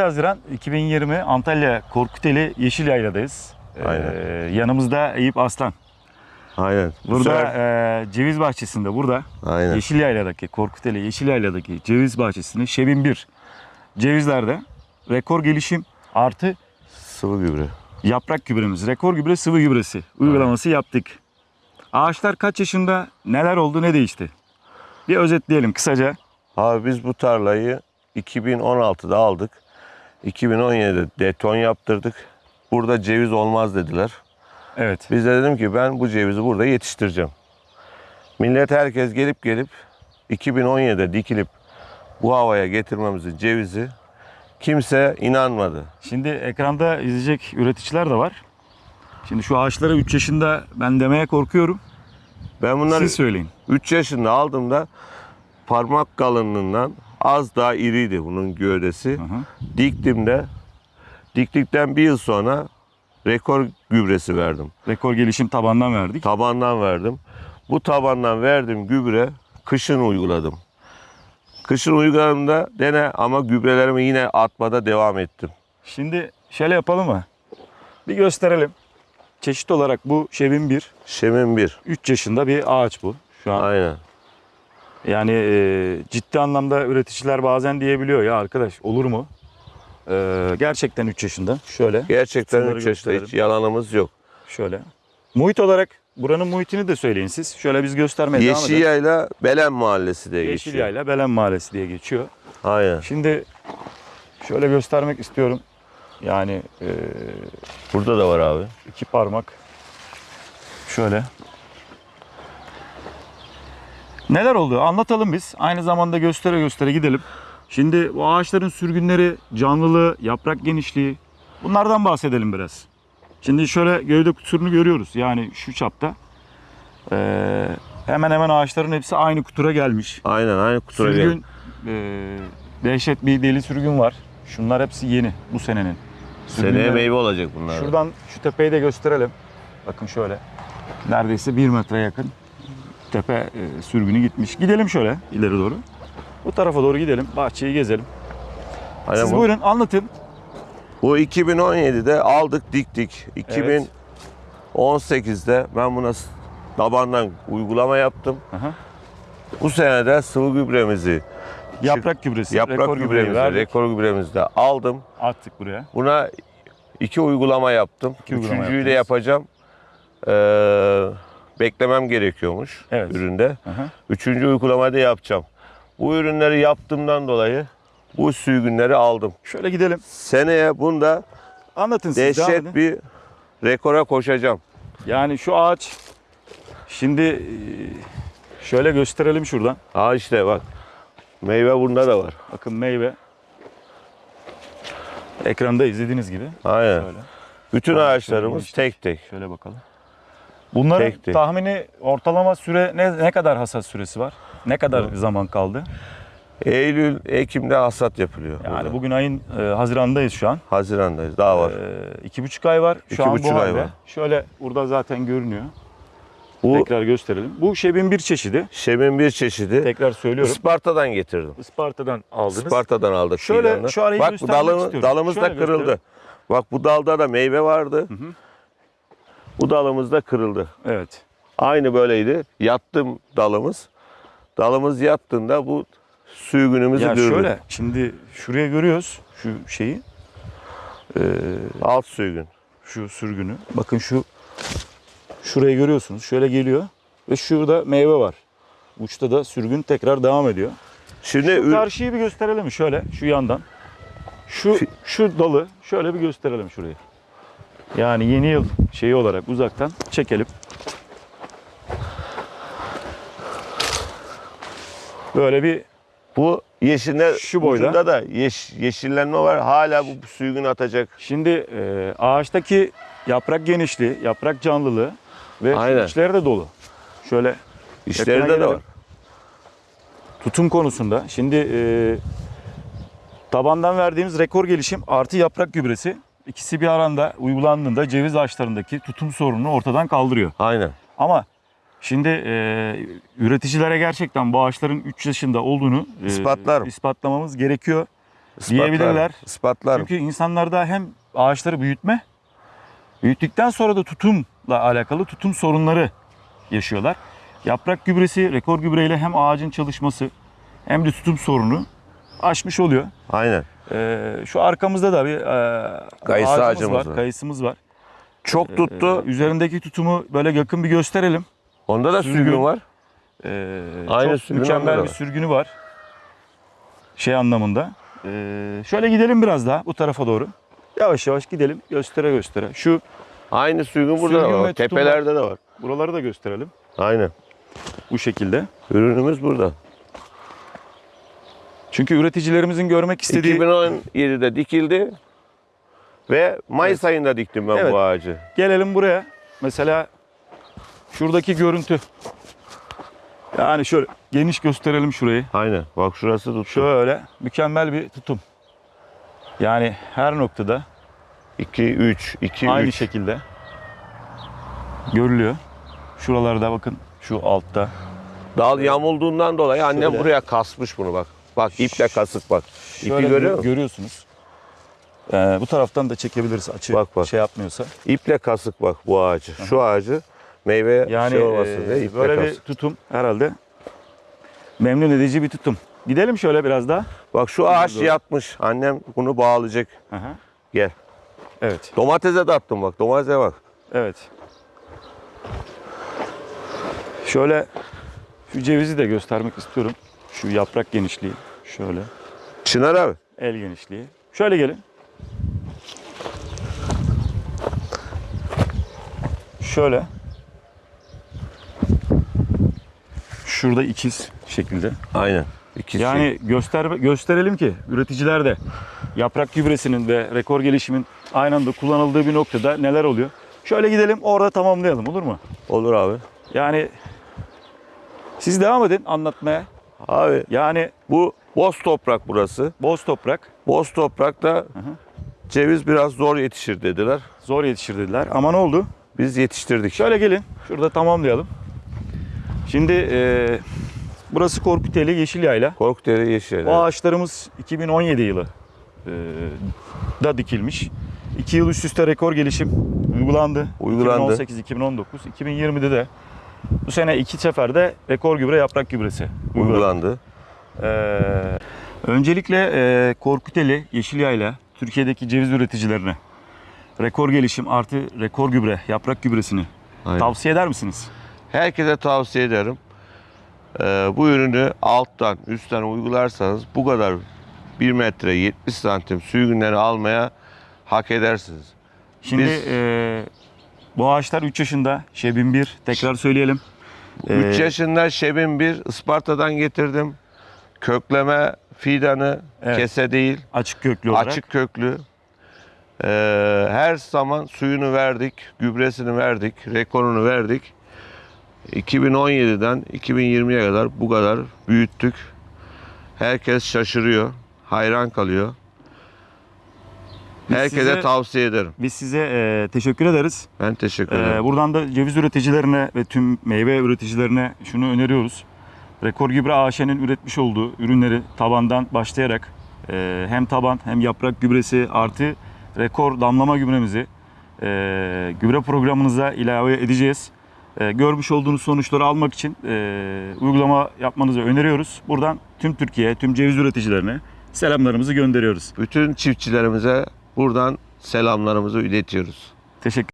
Haziran 2020 Antalya Korkuteli Yeşil Yayla'dayız. Ee, Aynen. yanımızda Eyüp Aslan. Aynen. Bu Burada e, ceviz bahçesinde burada Aynen. Yeşil Yayla'daki Korkuteli Yeşil Yayla'daki ceviz bahçesinde Şebin 1 cevizlerde rekor gelişim artı Sıvı gübre. yaprak gübremiz, rekor gübre sıvı gübresi uygulaması yaptık. Ağaçlar kaç yaşında, neler oldu, ne değişti? Bir özetleyelim kısaca. Abi biz bu tarlayı 2016'da aldık. 2017'de deton yaptırdık. Burada ceviz olmaz dediler. Evet. Biz de dedim ki ben bu cevizi burada yetiştireceğim. Millet herkes gelip gelip 2017'de dikilip bu havaya getirmemizin cevizi kimse inanmadı. Şimdi ekranda izleyecek üreticiler de var. Şimdi şu ağaçlara 3 yaşında ben demeye korkuyorum. Ben bunları Siz söyleyin. 3 yaşında aldığımda parmak kalınlığından az daha iriydi bunun gövdesi. Hı hı. Diktimde diktikten bir yıl sonra rekor gübresi verdim. Rekor gelişim tabandan verdik. Tabandan verdim. Bu tabandan verdiğim gübre kışın uyguladım. Kışın uyguladığımda dene ama gübrelerimi yine atmada devam ettim. Şimdi şöyle yapalım mı? Bir gösterelim. Çeşit olarak bu Şebin 1. Şemin bir. 3 yaşında bir ağaç bu. Şu an Aynen. Yani e, ciddi anlamda üreticiler bazen diyebiliyor ya arkadaş olur mu? E, gerçekten 3 yaşında. Şöyle, Gerçekten Şunları 3 yaşında hiç yalanımız yok. şöyle. Muhit olarak buranın muhitini de söyleyin siz. Şöyle biz göstermeye devam edelim. Yayla Belen Mahallesi diye geçiyor. Yayla Belen Mahallesi diye geçiyor. Aynen. Şimdi şöyle göstermek istiyorum. Yani e, Burada da var abi. iki parmak. Şöyle. Neler oldu? Anlatalım biz. Aynı zamanda göstere göstere gidelim. Şimdi bu ağaçların sürgünleri, canlılığı, yaprak genişliği bunlardan bahsedelim biraz. Şimdi şöyle gövde kuturunu görüyoruz. Yani şu çapta. Ee, hemen hemen ağaçların hepsi aynı kutura gelmiş. Aynen aynı kutura. Sürgün, e, dehşet bir deli sürgün var. Şunlar hepsi yeni bu senenin. Seneye Sürgünleri- meyve olacak bunlar. Şuradan şu tepeyi de gösterelim. Bakın şöyle. Neredeyse bir metre yakın tepe e, sürgünü gitmiş. Gidelim şöyle ileri doğru. Bu tarafa doğru gidelim. Bahçeyi gezelim. Aynen Siz bu, buyurun anlatın. bu 2017'de aldık diktik. 2018'de ben buna tabandan uygulama yaptım. Aha. Bu sene de sıvı gübremizi, Yaprak gübresi, yaprak rekor gübremizi, verdik. rekor gübremizi de aldım. Attık buraya. Buna iki uygulama yaptım. İki uygulama Üçüncüyü de yaptınız. yapacağım. Ee, beklemem gerekiyormuş Evet. üründe. Aha. Üçüncü uygulamayı da yapacağım. Bu ürünleri yaptığımdan dolayı bu sürgünleri aldım. Şöyle gidelim. Seneye bunda Anlatın siz. dehşet bir rekora koşacağım. Yani şu ağaç şimdi e, şöyle gösterelim şuradan. Ha işte bak. Meyve bunda da var. Bakın meyve. Ekranda izlediğiniz gibi. Aynen. Şöyle. Bütün ağaçlarımız tek tek. Şöyle bakalım. Bunların Tek tek. tahmini ortalama süre ne, ne kadar hasat süresi var? Ne kadar zaman kaldı? Eylül, Ekim'de hasat yapılıyor. Yani burada. bugün ayın e, Haziran'dayız şu an. Hazirandayız. Daha var. E, iki buçuk ay var. Şu İki an buçuk bu ay halde. var. Şöyle burada zaten görünüyor. Bu Tekrar gösterelim. Bu şebin bir çeşidi. şemin bir çeşidi. Tekrar söylüyorum. Isparta'dan getirdim. Isparta'dan aldınız. Isparta'dan aldık. Şöyle şu arayı Bak dalımız, istiyorum. dalımız da Şöyle kırıldı. gösterelim. Bak bu dalda da meyve vardı. hı. Bu dalımız da kırıldı. Evet. Aynı böyleydi. Yattım dalımız. Dalımız yattığında bu sürgünümüzü Ya gördük. şöyle şimdi şuraya görüyoruz şu şeyi. E, Alt sürgün. şu sürgünü. Bakın şu şurayı görüyorsunuz. Şöyle geliyor ve şurada meyve var. Uçta da sürgün tekrar devam ediyor. Şimdi Şu karşıyı bir gösterelim şöyle şu yandan. Şu şu dalı şöyle bir gösterelim şurayı. Yani yeni yıl şeyi olarak uzaktan çekelim. Böyle bir bu yeşiller Şu boyda. ucunda da yeş, yeşillenme var. Hala bu sürgün atacak. şimdi e, ağaçtaki yaprak genişliği, yaprak canlılığı ve Aynen. içleri de dolu. Şöyle İşlerinde de gelelim. var. tutum konusunda şimdi e, tabandan verdiğimiz rekor gelişim artı yaprak gübresi ikisi bir aranda uygulandığında ceviz ağaçlarındaki tutum sorununu ortadan kaldırıyor. Aynen. Ama şimdi e, üreticilere gerçekten bu ağaçların 3 yaşında olduğunu e, İspatlarım. ispatlamamız gerekiyor. diyebilirler. Ispatlarım. Çünkü insanlarda hem ağaçları büyütme, büyüttükten sonra da tutumla alakalı tutum sorunları yaşıyorlar. Yaprak gübresi, rekor gübreyle hem ağacın çalışması hem de tutum sorunu aşmış oluyor. Aynen. Ee, şu arkamızda da bir e, Kayısı ağacımız ağacımız var, var. kayısımız var. Çok tuttu. Ee, üzerindeki tutumu böyle yakın bir gösterelim. Onda da sürgün. sürgün var. Ee, Aynı çok sürgün onda mükemmel da bir var. sürgünü var. Şey anlamında. Ee, şöyle gidelim biraz daha bu tarafa doğru. Yavaş yavaş gidelim göstere göstere. Şu Aynı sürgün burada Sürgün da ve var. Tepelerde de var. buraları da gösterelim. Aynen. Bu şekilde. Ürünümüz burada. Çünkü üreticilerimizin görmek istediği 2017'de dikildi ve Mayıs ayında diktim ben Evet. bu ağacı. gelelim buraya. Mesela şuradaki görüntü. Yani şöyle geniş gösterelim şurayı. Aynen. Bak şurası tuttu. Şöyle mükemmel bir tutum. Yani her noktada 2 3 2 aynı 3. şekilde görülüyor. Şuralarda bakın şu altta. Dal yamulduğundan dolayı annem Şöyle. buraya kasmış bunu bak. Bak iple kasık bak. İpi Şöyle görüyor musun? görüyorsunuz. Ee, bu taraftan da çekebiliriz açı Bak, bak. şey yapmıyorsa. İple kasık bak bu ağacı. Şu ağacı meyve Yani şey olmasın e, diye iple böyle bir kasık. tutum herhalde memnun edici bir tutum. Gidelim şöyle biraz daha. Bak şu ağaç Doğru. yatmış. Annem bunu bağlayacak. Aha. Gel. Evet, Domatese de attım bak. Domatese bak. evet. Şöyle şu cevizi de göstermek istiyorum. Şu yaprak genişliği şöyle. Çınar abi. El genişliği. Şöyle gelin. Şöyle. Şurada ikiz şekilde. Aynen. İkisi. Yani göster gösterelim ki üreticiler de yaprak gübresinin ve rekor gelişimin aynı anda kullanıldığı bir noktada neler oluyor? Şöyle gidelim orada tamamlayalım olur mu? Olur abi. Yani siz devam edin anlatmaya. Abi Yani bu boz toprak burası. boz toprak Boz toprakta ceviz biraz zor yetişir dediler. zor yetişir dediler ama ne oldu? Biz yetiştirdik. Şöyle gelin. Şurada tamamlayalım. Şimdi e, burası Korkuteli Yeşil Yayla. Korkuteli yeşil. Bu ağaçlarımız 2017 yılı e, da dikilmiş. 2 yıl üst üste rekor gelişim uygulandı. Uygulandı. 2018, 2019, 2020'de de bu sene iki seferde rekor gübre yaprak gübresi uygulandı. uygulandı. Ee, öncelikle e, Korkuteli Yeşil Yayla Türkiye'deki ceviz üreticilerine rekor gelişim artı rekor gübre yaprak gübresini Aynen. tavsiye eder misiniz? Herkese tavsiye ederim. Ee, bu ürünü alttan üstten uygularsanız bu kadar 1 metre 70 santim sürgünleri almaya hak edersiniz. Şimdi Biz- e, bu ağaçlar 3 yaşında. Şebin 1 tekrar söyleyelim. 3 Ee, yaşında Şebin 1 Isparta'dan getirdim. Kökleme fidanı Evet. kese değil Açık köklü olarak. açık köklü. Ee, her zaman suyunu verdik, gübresini verdik, rekorunu verdik. 2017'den 2020'ye kadar bu kadar büyüttük. Herkes şaşırıyor, hayran kalıyor. Biz Herkese size- tavsiye ederim. Biz size e, teşekkür ederiz. Ben teşekkür E, ederim. buradan da ceviz üreticilerine ve tüm meyve üreticilerine şunu öneriyoruz. Rekor Gübre AŞ'nin üretmiş olduğu ürünleri tabandan başlayarak e, hem taban hem yaprak gübresi artı rekor damlama gübremizi e, gübre programınıza ilave edeceğiz. E, görmüş olduğunuz sonuçları almak için e, uygulama yapmanızı öneriyoruz. Buradan tüm Türkiye, tüm ceviz üreticilerine selamlarımızı gönderiyoruz. Bütün çiftçilerimize buradan selamlarımızı iletiyoruz. Teşekkür